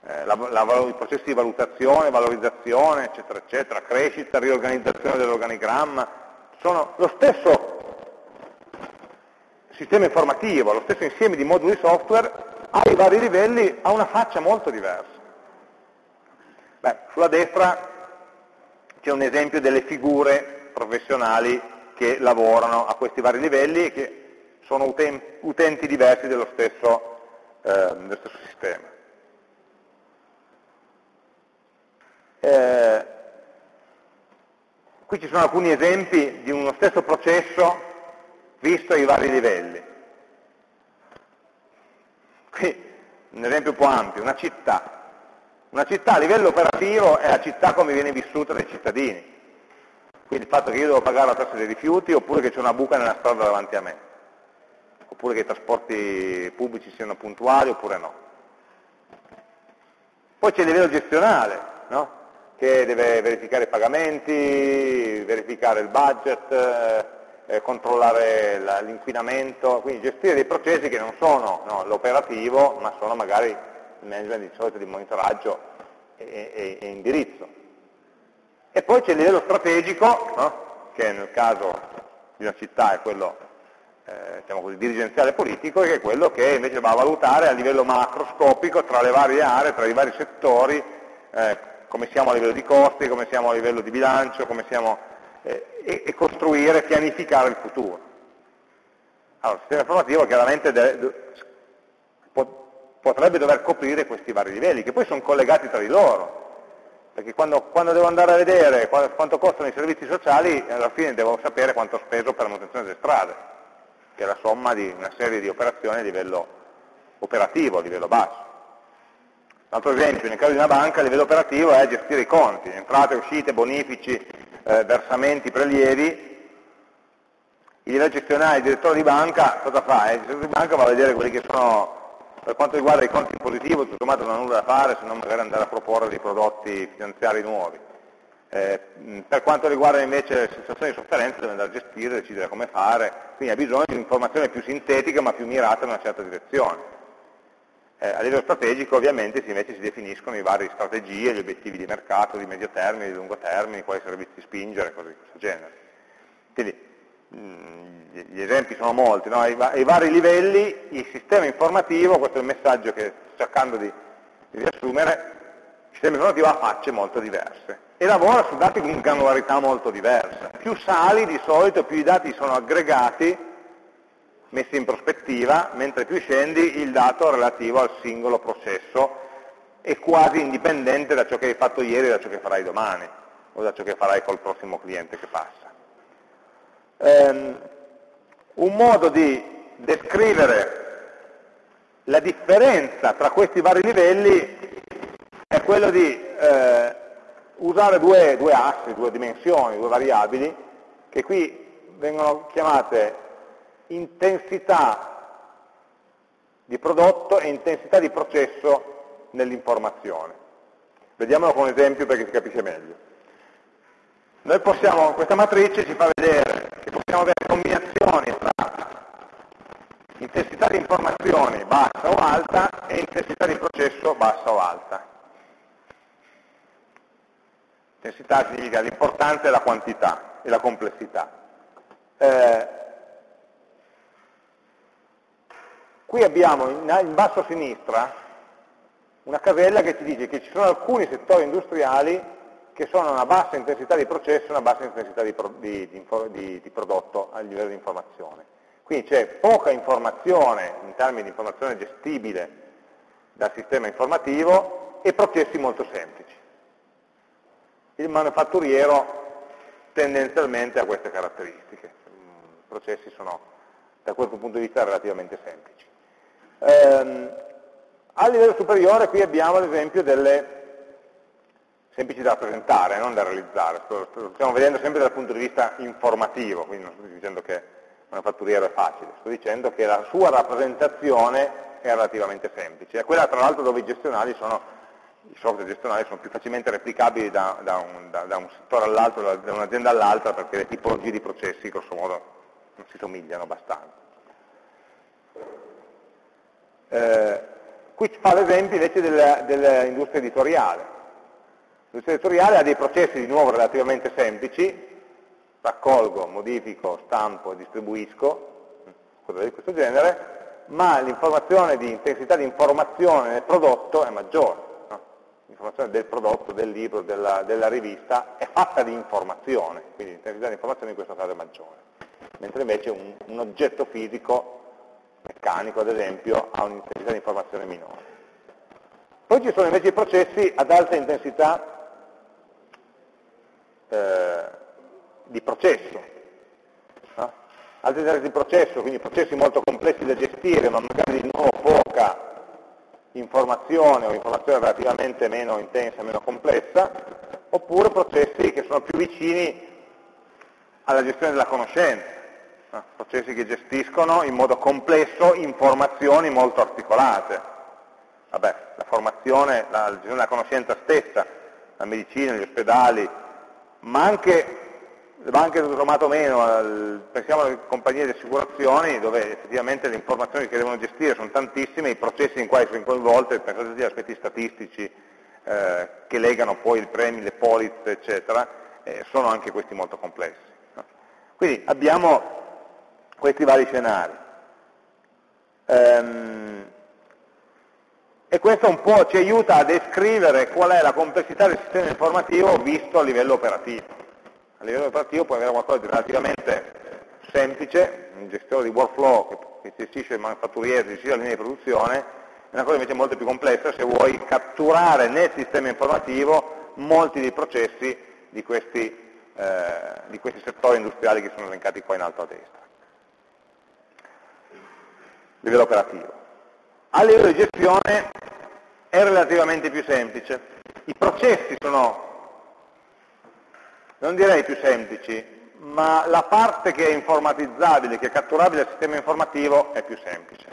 eh, la, la, i processi di valutazione, valorizzazione, eccetera, eccetera, crescita, riorganizzazione dell'organigramma, sono lo stesso sistema informativo, lo stesso insieme di moduli software ai vari livelli ha una faccia molto diversa. Beh, sulla destra c'è un esempio delle figure professionali che lavorano a questi vari livelli e che sono utenti diversi dello stesso, eh, dello stesso sistema. Eh, qui ci sono alcuni esempi di uno stesso processo visto ai vari livelli. Qui un esempio un po' ampio, una città. Una città a livello operativo è la città come viene vissuta dai cittadini. Quindi il fatto che io devo pagare la tassa dei rifiuti oppure che c'è una buca nella strada davanti a me. Oppure che i trasporti pubblici siano puntuali oppure no. Poi c'è il livello gestionale, no? che deve verificare i pagamenti, verificare il budget, eh, controllare l'inquinamento, quindi gestire dei processi che non sono no, l'operativo, ma sono magari management di solito di monitoraggio e, e, e indirizzo. E poi c'è il livello strategico, no? che nel caso di una città è quello eh, diciamo così, dirigenziale politico, che è quello che invece va a valutare a livello macroscopico tra le varie aree, tra i vari settori, eh, come siamo a livello di costi, come siamo a livello di bilancio, come siamo, eh, e, e, costruire, pianificare il futuro. Allora, il sistema informativo chiaramente deve, potrebbe dover coprire questi vari livelli, che poi sono collegati tra di loro, perché quando, quando devo andare a vedere quanto costano i servizi sociali, alla fine devo sapere quanto ho speso per la manutenzione delle strade, che è la somma di una serie di operazioni a livello operativo, a livello basso. Un altro esempio, nel caso di una banca, a livello operativo è gestire i conti, entrate, uscite, bonifici, eh, versamenti, prelievi. Il livello gestionale, il direttore di banca, cosa fa? Il direttore di banca va a vedere quelli che sono per quanto riguarda i conti in positivo, tutto sommato non ha nulla da fare se non magari andare a proporre dei prodotti finanziari nuovi. Eh, per quanto riguarda invece le sensazioni di sofferenza deve andare a gestire, decidere come fare, quindi ha bisogno di un'informazione più sintetica ma più mirata in una certa direzione. Eh, a livello strategico ovviamente invece si definiscono i vari strategie, gli obiettivi di mercato, di medio termine, di lungo termine, quali servizi spingere, cose di questo genere. Quindi, gli esempi sono molti, no? ai, ai, vari livelli il sistema informativo, questo è il messaggio che sto cercando di, di riassumere, il sistema informativo ha facce molto diverse e lavora su dati con granularità molto diversa. Più sali di solito, più i dati sono aggregati, messi in prospettiva, mentre più scendi il dato relativo al singolo processo è quasi indipendente da ciò che hai fatto ieri e da ciò che farai domani o da ciò che farai col prossimo cliente che passa. Ehm, un modo di descrivere la differenza tra questi vari livelli è quello di eh, usare due, due assi, due dimensioni, due variabili, che qui vengono chiamate intensità di prodotto e intensità di processo nell'informazione. Vediamolo con un esempio perché si capisce meglio. Noi possiamo, questa matrice ci fa vedere possiamo avere combinazioni tra intensità di informazioni bassa o alta e intensità di processo bassa o alta. Intensità significa l'importanza e la quantità e la complessità. Eh, qui abbiamo in, in basso a sinistra una casella che ci dice che ci sono alcuni settori industriali che sono una bassa intensità di processo e una bassa intensità di, di, di, di prodotto a livello di informazione. Quindi c'è poca informazione in termini di informazione gestibile dal sistema informativo e processi molto semplici. Il manufatturiero tendenzialmente ha queste caratteristiche, i processi sono da questo punto di vista relativamente semplici. Ehm, a livello superiore qui abbiamo ad esempio delle semplici da rappresentare, non da realizzare. Lo stiamo vedendo sempre dal punto di vista informativo, quindi non sto dicendo che manifatturiero è facile, sto dicendo che la sua rappresentazione è relativamente semplice. È quella tra l'altro dove i gestionali sono, i software gestionali sono più facilmente replicabili da, da, un, da, da un, settore all'altro, da un'azienda all'altra, perché le tipologie di processi, grosso modo, non si somigliano abbastanza. Eh, qui fa l'esempio invece dell'industria editoriale. L'industria editoriale ha dei processi di nuovo relativamente semplici, raccolgo, modifico, stampo, distribuisco, cose di questo genere, ma l'informazione di intensità di informazione nel prodotto è maggiore. No? L'informazione del prodotto, del libro, della, della, rivista è fatta di informazione, quindi l'intensità di informazione in questo caso è maggiore. Mentre invece un, un oggetto fisico, meccanico ad esempio, ha un'intensità di informazione minore. Poi ci sono invece i processi ad alta intensità eh, di processo. No? Altri generi di processo, quindi processi molto complessi da gestire, ma magari di nuovo poca informazione o informazione relativamente meno intensa, meno complessa, oppure processi che sono più vicini alla gestione della conoscenza, no? processi che gestiscono in modo complesso informazioni molto articolate. Vabbè, la formazione, la gestione della conoscenza stessa, la medicina, gli ospedali, ma anche le banche tutto sommato meno, pensiamo alle compagnie di assicurazioni dove effettivamente le informazioni che devono gestire sono tantissime, i processi in cui sono coinvolte, pensate agli aspetti statistici, eh, che legano poi i premi, le polizze, eccetera, eh, sono anche questi molto complessi. No? Quindi abbiamo questi vari scenari. Ehm, e questo un po' ci aiuta a descrivere qual è la complessità del sistema informativo visto a livello operativo. A livello operativo puoi avere qualcosa di relativamente semplice, un gestore di workflow che gestisce il manufatturiero, gestisce la linea di produzione, è una cosa invece molto più complessa se vuoi catturare nel sistema informativo molti dei processi di questi, eh, di questi settori industriali che sono elencati qua in alto a destra. Livello operativo. A livello di gestione è relativamente più semplice. I processi sono, non direi più semplici, ma la parte che è informatizzabile, che è catturabile dal sistema informativo è più semplice.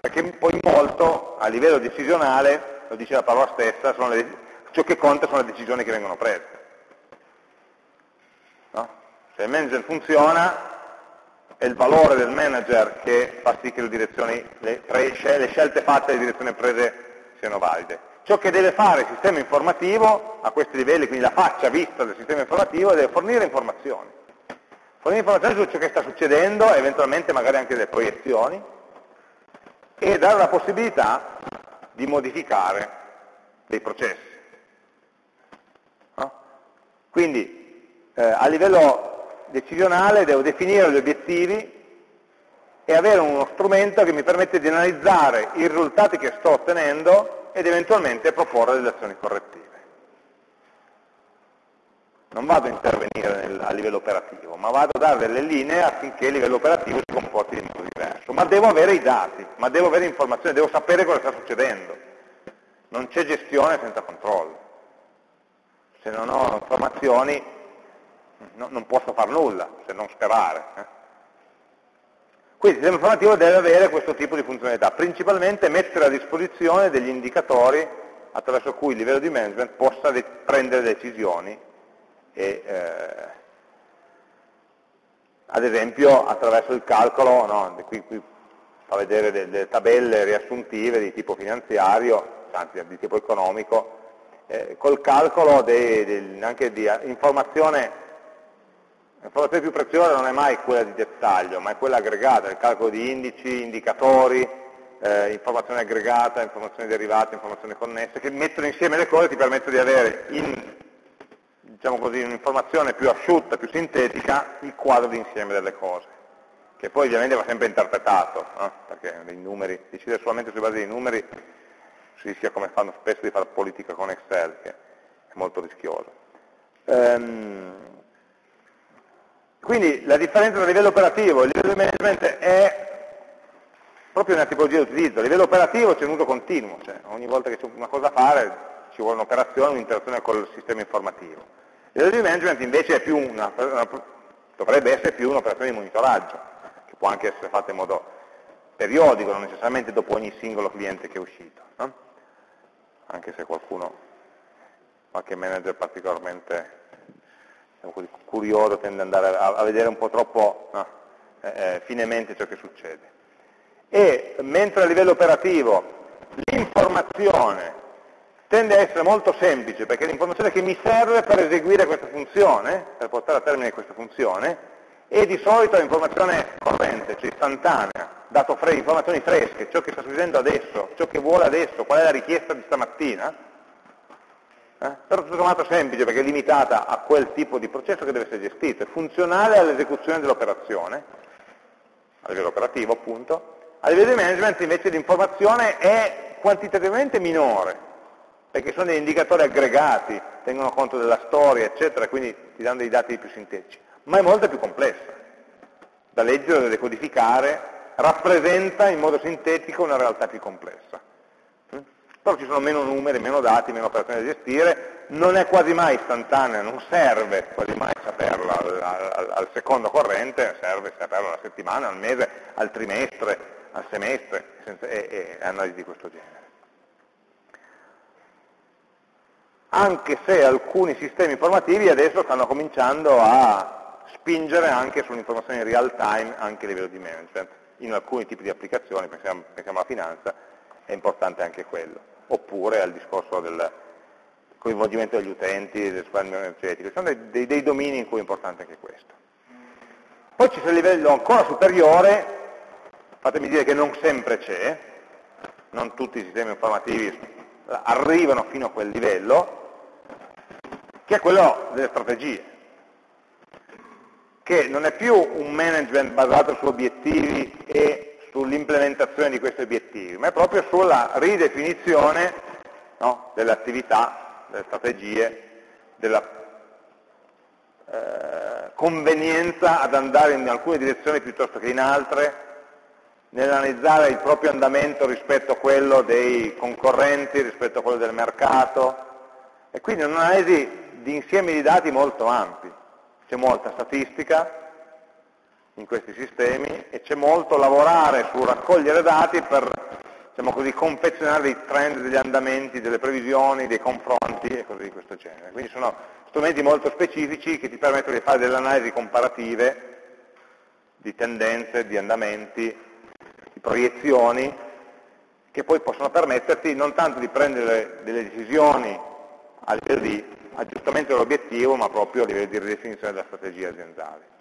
Perché poi molto, a livello decisionale, lo dice la parola stessa, le, ciò che conta sono le decisioni che vengono prese. No? Se il manager funziona, è il valore del manager che fa sì che le, le, le scelte fatte e le direzioni prese siano valide. Ciò che deve fare il sistema informativo a questi livelli, quindi la faccia vista del sistema informativo, deve fornire informazioni. Fornire informazioni su ciò che sta succedendo, eventualmente magari anche delle proiezioni, e dare la possibilità di modificare dei processi. No? Quindi eh, a livello decisionale devo definire gli obiettivi e avere uno strumento che mi permette di analizzare i risultati che sto ottenendo ed eventualmente proporre delle azioni correttive. Non vado a intervenire nel, a livello operativo, ma vado a dare delle linee affinché il livello operativo si comporti in modo diverso. Ma devo avere i dati, ma devo avere informazioni, devo sapere cosa sta succedendo. Non c'è gestione senza controllo. Se non ho informazioni no, non posso fare nulla se non sperare. Eh. Quindi il sistema informativo deve avere questo tipo di funzionalità, principalmente mettere a disposizione degli indicatori attraverso cui il livello di management possa prendere decisioni e, eh, ad esempio attraverso il calcolo, no, qui, qui fa vedere delle, delle, tabelle riassuntive di tipo finanziario, anzi di tipo economico, eh, col calcolo dei, dei, anche di informazione L'informazione più preziosa non è mai quella di dettaglio, ma è quella aggregata, il calcolo di indici, indicatori, eh, informazione aggregata, informazioni derivate, informazioni connesse, che mettono insieme le cose e ti permettono di avere in diciamo un'informazione più asciutta, più sintetica, il quadro d'insieme delle cose, che poi ovviamente va sempre interpretato, no? perché dei numeri, decidere solamente sulla base dei numeri si rischia come fanno spesso di fare politica con Excel, che è molto rischioso. Um, quindi la differenza tra livello operativo e livello di management è proprio una tipologia di utilizzo. A livello operativo c'è un uso continuo, cioè ogni volta che c'è una cosa da fare ci vuole un'operazione, un'interazione con il sistema informativo. Il livello di management invece una, una, dovrebbe essere più un'operazione di monitoraggio, che può anche essere fatta in modo periodico, non necessariamente dopo ogni singolo cliente che è uscito. No? Anche se qualcuno, qualche manager particolarmente curioso, tende ad andare a, a, vedere un po' troppo no, eh, eh, finemente ciò che succede. E mentre a livello operativo l'informazione tende a essere molto semplice, perché è l'informazione che mi serve per eseguire questa funzione, per portare a termine questa funzione, e di solito è informazione corrente, cioè istantanea, dato fre informazioni fresche, ciò che sta succedendo adesso, ciò che vuole adesso, qual è la richiesta di stamattina, eh? però tutto sommato semplice perché è limitata a quel tipo di processo che deve essere gestito, è funzionale all'esecuzione dell'operazione, a livello operativo appunto, a livello di management invece l'informazione è quantitativamente minore, perché sono degli indicatori aggregati, tengono conto della storia, eccetera, quindi ti danno dei dati più sintetici, ma è molto più complessa, da leggere, da decodificare, rappresenta in modo sintetico una realtà più complessa però ci sono meno numeri, meno dati, meno operazioni da gestire, non è quasi mai istantanea, non serve quasi mai saperla al, al, al secondo corrente, serve saperla alla settimana, al mese, al trimestre, al semestre senza, e, e analisi di questo genere. Anche se alcuni sistemi informativi adesso stanno cominciando a spingere anche sull'informazione in real time anche a livello di management. In alcuni tipi di applicazioni, pensiamo, pensiamo alla finanza, è importante anche quello oppure al discorso del, coinvolgimento degli utenti, del risparmio energetico, sono dei, dei, dei domini in cui è importante anche questo. Poi c'è il livello ancora superiore, fatemi dire che non sempre c'è, non tutti i sistemi informativi arrivano fino a quel livello, che è quello delle strategie, che non è più un management basato su obiettivi e sull'implementazione di questi obiettivi, ma è proprio sulla ridefinizione no, delle attività, delle strategie, della eh, convenienza ad andare in alcune direzioni piuttosto che in altre, nell'analizzare il proprio andamento rispetto a quello dei concorrenti, rispetto a quello del mercato, e quindi un'analisi di insiemi di dati molto ampi. C'è molta statistica in questi sistemi e c'è molto lavorare su raccogliere dati per diciamo così, confezionare dei trend, degli andamenti, delle previsioni, dei confronti e cose di questo genere. Quindi sono strumenti molto specifici che ti permettono di fare delle analisi comparative di tendenze, di andamenti, di proiezioni che poi possono permetterti non tanto di prendere delle decisioni a livello di aggiustamento dell'obiettivo, ma proprio a livello di ridefinizione della strategia aziendale.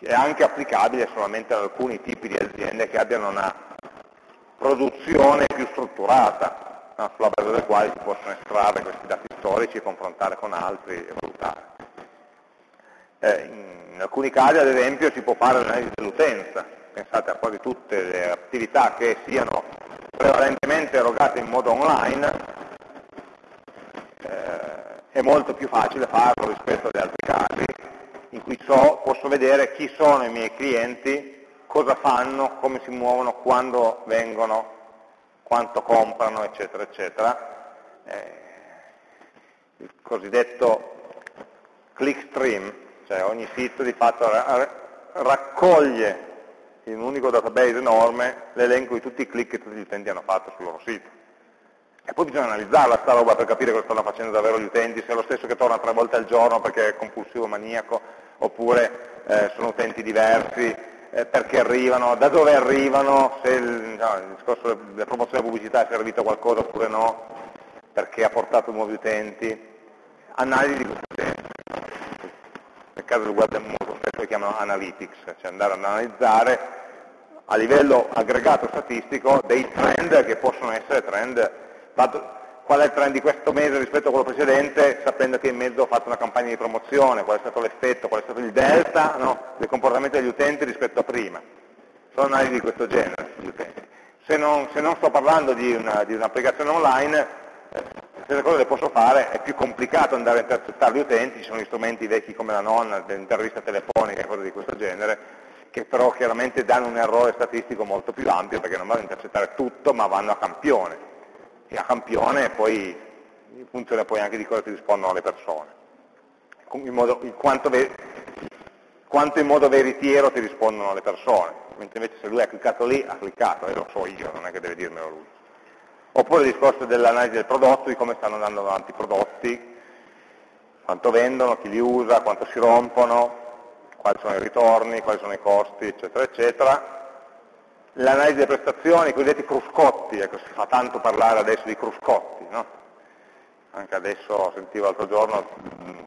È anche applicabile solamente ad alcuni tipi di aziende che abbiano una produzione più strutturata, no? sulla base delle quali si possono estrarre questi dati storici, confrontare con altri e valutare. Eh, in alcuni casi, ad esempio, si può fare l'analisi dell'utenza, pensate a quasi tutte le attività che siano prevalentemente erogate in modo online, eh, è molto più facile farlo rispetto agli altri casi, in cui so, posso vedere chi sono i miei clienti, cosa fanno, come si muovono, quando vengono, quanto comprano, eccetera, eccetera. Eh, il cosiddetto clickstream, cioè ogni sito di fatto raccoglie in un unico database enorme l'elenco di tutti i click che tutti gli utenti hanno fatto sul loro sito. E poi bisogna analizzarla sta roba per capire cosa stanno facendo davvero gli utenti, se è lo stesso che torna tre volte al giorno perché è compulsivo maniaco, oppure eh, sono utenti diversi, eh, perché arrivano, da dove arrivano, se il, no, il discorso della promozione della pubblicità è servito a qualcosa oppure no, perché ha portato nuovi utenti, analisi di questo genere. Nel caso web molto spesso lo chiamano analytics, cioè andare ad analizzare a livello aggregato statistico dei trend che possono essere trend, qual è il trend di questo mese rispetto a quello precedente, sapendo che in mezzo ho fatto una campagna di promozione, qual è stato l'effetto, qual è stato il delta no, del comportamento degli utenti rispetto a prima. Sono analisi di questo genere. Se non, se non sto parlando di un'applicazione un online, eh, stesse cose le posso fare, è più complicato andare a intercettare gli utenti, ci sono gli strumenti vecchi come la nonna, l'intervista telefonica e cose di questo genere, che però chiaramente danno un errore statistico molto più ampio perché non vanno a intercettare tutto, ma vanno a campione. E a campione poi funziona poi anche di cosa ti rispondono le persone. In modo, in quanto, quanto, in modo veritiero ti rispondono le persone, mentre invece se lui ha cliccato lì, ha cliccato, e lo so io, non è che deve dirmelo lui. Oppure il discorso dell'analisi del prodotto, di come stanno andando avanti i prodotti, quanto vendono, chi li usa, quanto si rompono, quali sono i ritorni, quali sono i costi, eccetera, eccetera. L'analisi delle prestazioni, i cosiddetti cruscotti, ecco, si fa tanto parlare adesso di cruscotti, no? Anche adesso sentivo l'altro giorno, mm,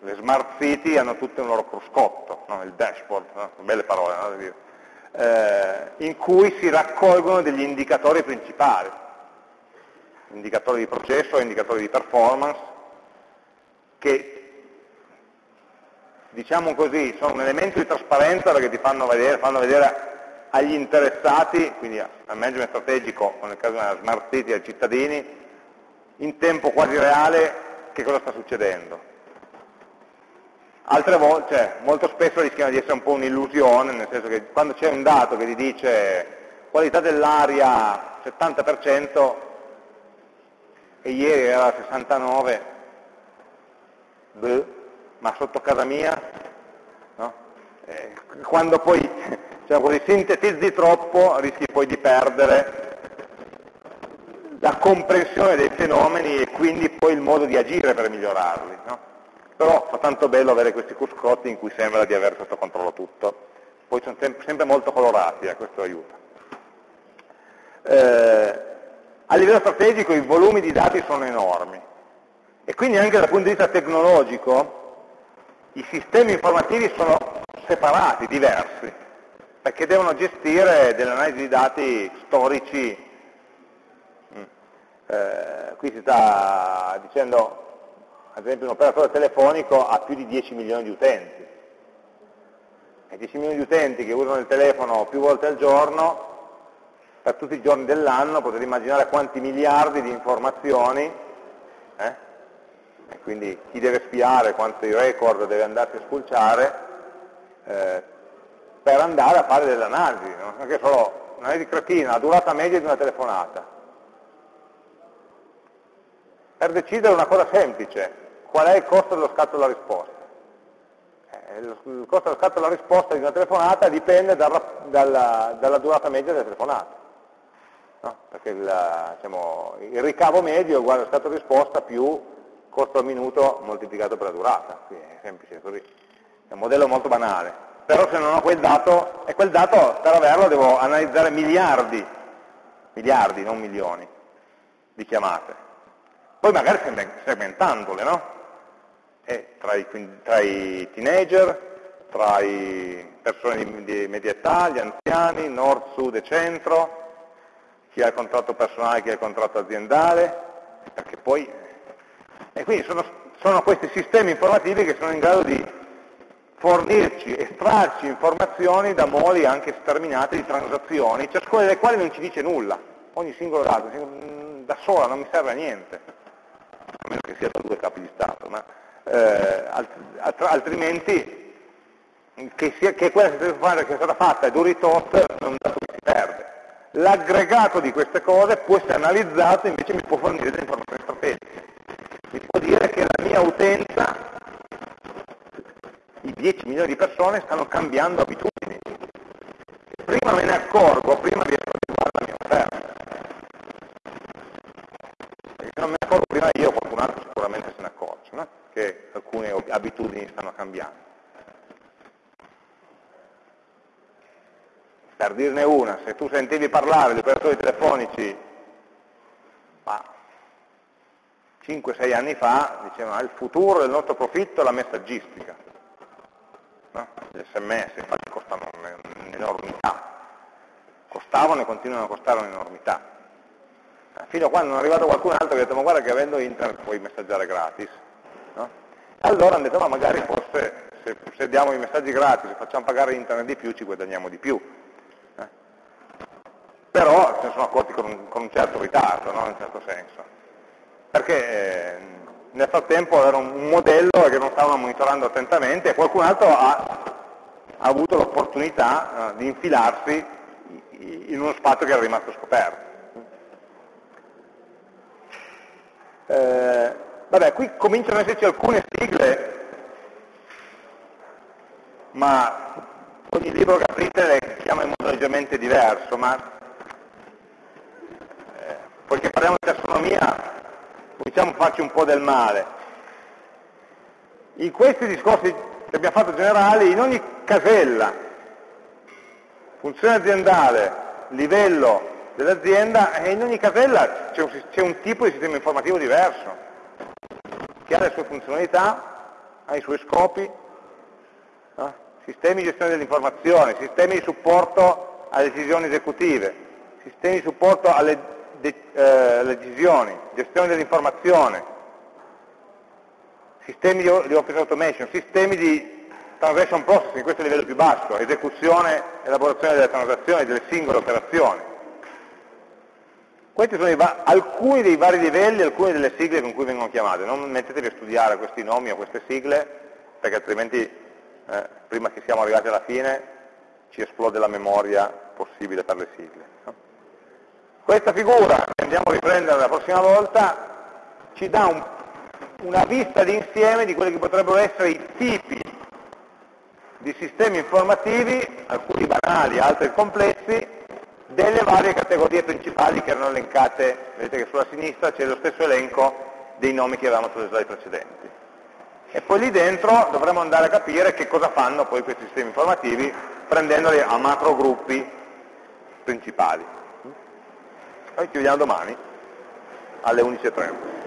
le smart city hanno tutte un loro cruscotto, no? il dashboard, no? belle parole, no? eh, in cui si raccolgono degli indicatori principali indicatori di processo indicatori di performance, che diciamo così sono un elemento di trasparenza perché ti fanno vedere, fanno vedere agli interessati, quindi al management strategico, o nel caso della smart city, ai cittadini, in tempo quasi reale che cosa sta succedendo. Altre volte, cioè, molto spesso rischiano di essere un po' un'illusione, nel senso che quando c'è un dato che ti dice qualità dell'aria 70%, e ieri era 69, beh, ma sotto casa mia, no? eh, quando poi diciamo così, sintetizzi troppo rischi poi di perdere la comprensione dei fenomeni e quindi poi il modo di agire per migliorarli. No? Però fa tanto bello avere questi cruscotti in cui sembra di avere sotto controllo tutto. Poi sono sempre molto colorati, eh, questo aiuta. Eh, a livello strategico i volumi di dati sono enormi, E quindi anche dal punto di vista tecnologico i sistemi informativi sono separati, diversi, perché devono gestire delle analisi di dati storici. Mm. Eh, qui si sta dicendo, ad esempio, un operatore telefonico ha più di 10 milioni di utenti. E 10 milioni di utenti che usano il telefono più volte al giorno, per tutti i giorni dell'anno potete immaginare quanti miliardi di informazioni eh? e quindi chi deve spiare quanti record deve andarsi a spulciare eh, per andare a fare delle analisi, non anche solo un'analisi cretina, la durata media di una telefonata. Per decidere una cosa semplice, qual è il costo dello scatto della risposta? Eh, il costo dello scatto della risposta di una telefonata dipende dal, dalla, dalla durata media della telefonata. No? Perché il, diciamo, il, ricavo medio è uguale allo scatto di risposta più costo al minuto moltiplicato per la durata, quindi è semplice così, è un modello molto banale, però se non ho quel dato, e quel dato per averlo devo analizzare miliardi, miliardi, non milioni, di chiamate, poi magari segmentandole, no? Tra, i, tra i teenager, tra i persone di, di media età, gli anziani, nord, sud e centro, chi ha il contratto personale, chi ha il contratto aziendale, perché poi e quindi sono, sono questi sistemi informativi che sono in grado di fornirci, estrarci informazioni da modi anche sterminati di transazioni, ciascuna delle quali non ci dice nulla, ogni singolo dato, mm, da sola non mi serve a niente, a meno che sia da due capi di Stato, ma eh, altrimenti che, sia, che quella che è stata fatta è duri tot, è un dato che si perde. L'aggregato di queste cose può essere analizzato, invece mi può fornire delle informazioni strategiche mi può dire che la mia utenza, i 10 milioni di persone, stanno cambiando abitudini. Prima me ne accorgo, prima riesco a riguardare la mia offerta. E se non me ne accorgo prima io, qualcun altro sicuramente se ne accorge, no? che alcune abitudini stanno cambiando. Per dirne una, se tu sentivi parlare di operatori telefonici, ma 5-6 anni fa dicevano il futuro del nostro profitto è la messaggistica. No? Gli sms infatti costano un'enormità, costavano e continuano a costare un'enormità. Eh, fino a quando non è arrivato qualcun altro che ha detto ma guarda che avendo internet puoi messaggiare gratis. No? Allora hanno detto ma magari forse se, se diamo i messaggi gratis e facciamo pagare internet di più ci guadagniamo di più. Eh? Però se ne sono accorti con un, con un certo ritardo, no? in un certo senso perché eh, nel frattempo era un modello che non stavano monitorando attentamente e qualcun altro ha, ha avuto l'opportunità eh, di infilarsi in uno spazio che era rimasto scoperto. Eh, vabbè, qui cominciano ad esserci alcune sigle, ma ogni libro che aprite le chiama in modo leggermente diverso, ma eh, poiché parliamo di tassonomia diciamo farci un po' del male. In questi discorsi che abbiamo fatto generali, in ogni casella, funzione aziendale, livello dell'azienda, in ogni casella c'è un, un, tipo di sistema informativo diverso, che ha le sue funzionalità, ha i suoi scopi, eh? sistemi di gestione dell'informazione, sistemi di supporto alle decisioni esecutive, sistemi di supporto alle eh, decisioni, gestione dell'informazione, sistemi di, di office automation, sistemi di transaction processing, questo è il livello più basso, esecuzione, elaborazione delle transazioni, delle singole operazioni. Questi sono alcuni dei vari livelli, alcune delle sigle con cui vengono chiamate. Non mettetevi a studiare questi nomi o queste sigle, perché altrimenti, eh, prima che siamo arrivati alla fine, ci esplode la memoria possibile per le sigle. No? Questa figura, che andiamo a riprendere la prossima volta, ci dà un, una vista d'insieme di quelli che potrebbero essere i tipi di sistemi informativi, alcuni banali, altri complessi, delle varie categorie principali che erano elencate, vedete che sulla sinistra c'è lo stesso elenco dei nomi che avevamo sulle slide precedenti. E poi lì dentro dovremo andare a capire che cosa fanno poi questi sistemi informativi prendendoli a macro gruppi principali. Noi ci vediamo domani alle 11.30.